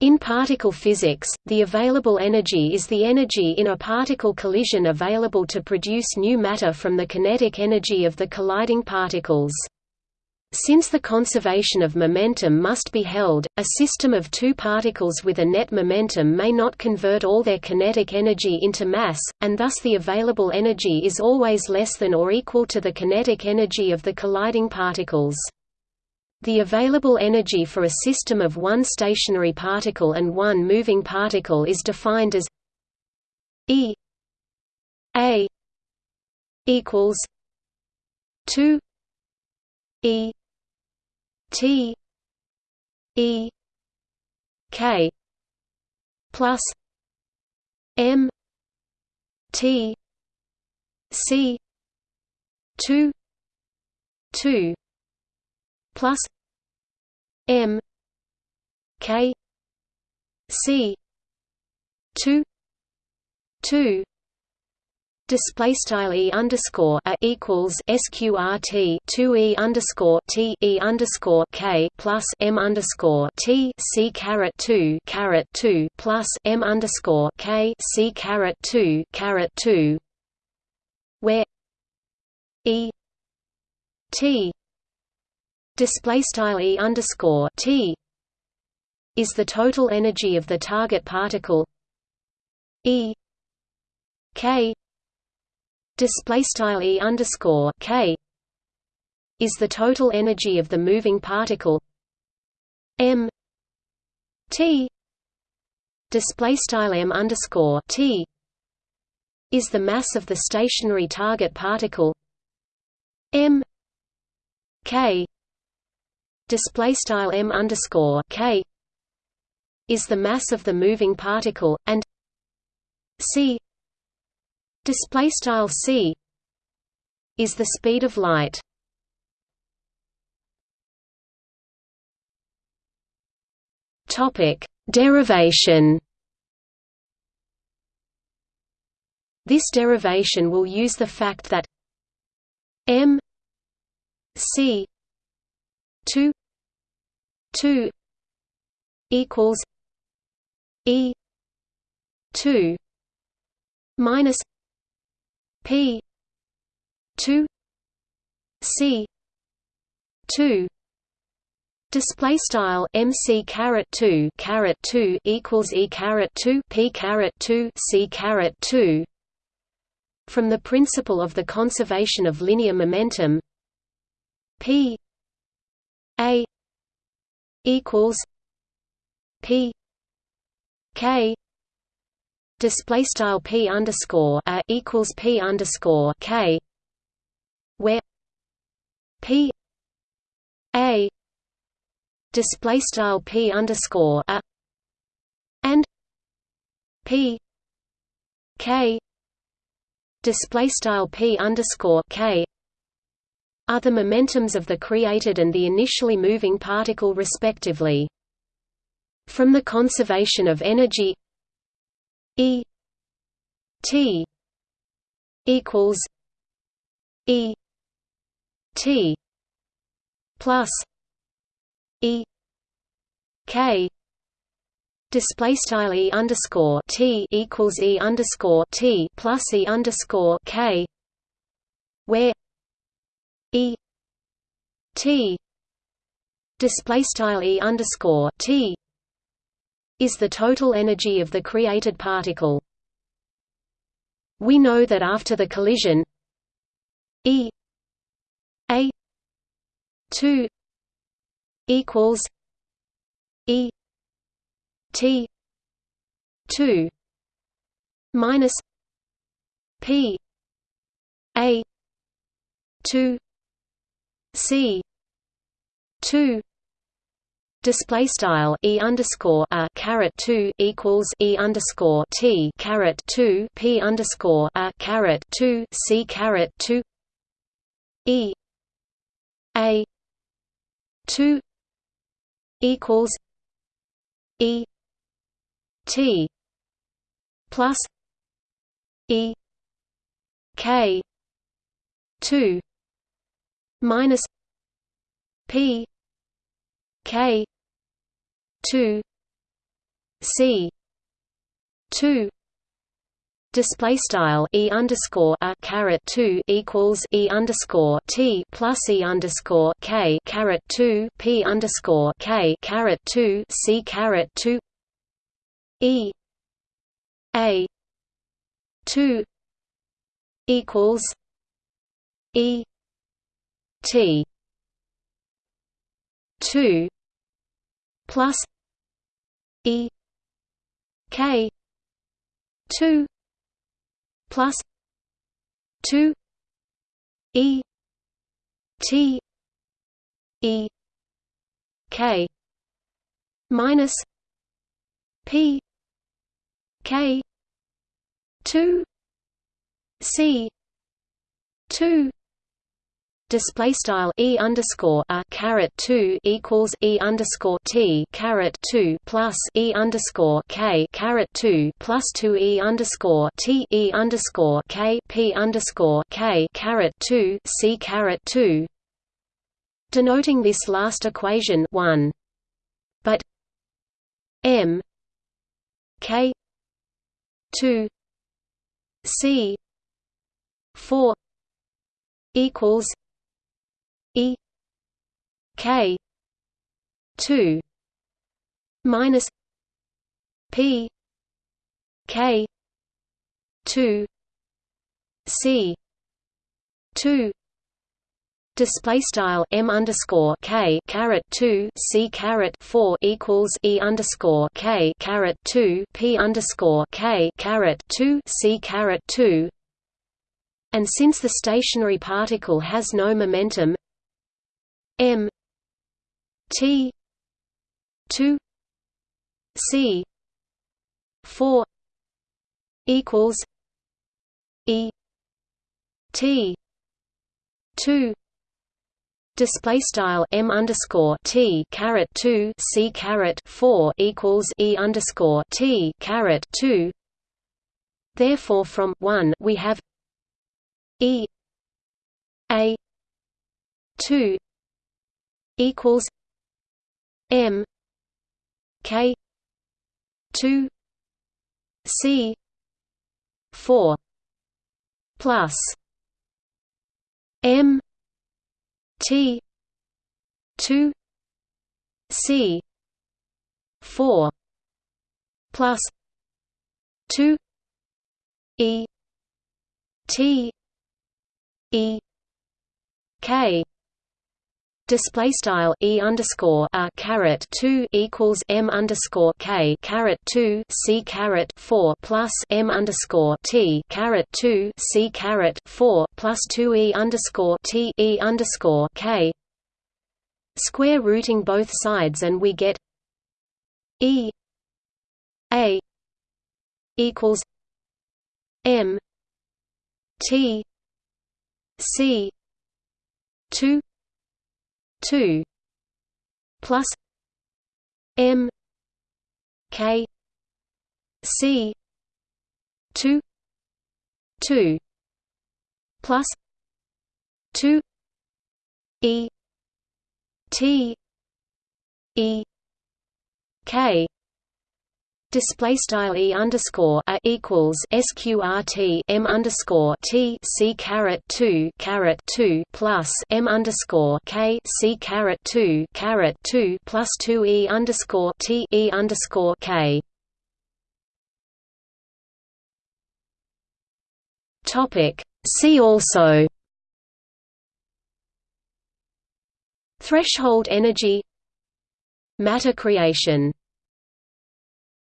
In particle physics, the available energy is the energy in a particle collision available to produce new matter from the kinetic energy of the colliding particles. Since the conservation of momentum must be held, a system of two particles with a net momentum may not convert all their kinetic energy into mass, and thus the available energy is always less than or equal to the kinetic energy of the colliding particles. The available energy for a system of one stationary particle and one moving particle is defined as E A equals 2 E T E K plus M T C two two plus M K C two two display style e underscore a equals sqrt two e underscore t e underscore k plus m underscore t c caret two caret two plus m underscore k c caret two caret two, where e t display style e underscore t is the total energy of the target particle e k display style e underscore k is the total energy of the moving particle m t display style m underscore t is the mass of the stationary target particle m k display style m underscore k is the mass of the moving particle and c display style c is the speed of light. Topic derivation. This derivation will use the fact that m c 2 2 equals e 2 minus P two C two. Display style MC caret two caret two equals E caret two P caret two C caret two. From the principle of the conservation of linear momentum P A equals P K display style p underscore a equals p underscore k, where p a display style p underscore a and p k display style p underscore k are the momentums of the created and the initially moving particle respectively. From the conservation of energy E T equals E T plus E K display style E underscore T equals E underscore T plus E underscore K where E T display style E underscore T is the total energy of the created particle. We know that after the collision E A 2 equals E T 2 minus P A 2 C. 2 Display style e underscore a caret two equals e underscore t caret two p underscore a caret two c caret two. E. A. two. Equals e. T. Plus e. K. two minus p K two c 2 display style e underscore a caret 2 equals e underscore t plus e underscore k caret 2 p underscore k caret 2 c caret 2 e a 2 equals e t. 2 plus e. K. 2 plus 2 e. T. E. K. minus p. K. 2 c. 2 display style e underscore a caret two equals e underscore t caret two plus e underscore k caret two plus two e underscore t e underscore k p underscore k caret two c caret two, denoting this last equation one, but m k two c four equals E K two minus P K two C two display style m underscore k caret two c caret four equals e underscore k caret two p underscore k caret two c caret two, and since the stationary particle has no momentum, M T two C four equals E T two display style m underscore t caret two c caret four equals e underscore t caret two. Therefore, from one we have e a two equals M K two C four plus M T two C four plus two E T E K display style e underscore a caret two equals m underscore k caret two c caret four plus m underscore t caret two c caret four plus two e underscore t e underscore k. Square rooting both sides and we get e a equals m t c two 2 plus m k c 2 2 plus 2 e t e k display style e underscore a equals sqrt m underscore t c caret two caret two plus m underscore k c caret two caret two plus two e underscore t e underscore k. Topic. See also. Threshold energy Matter creation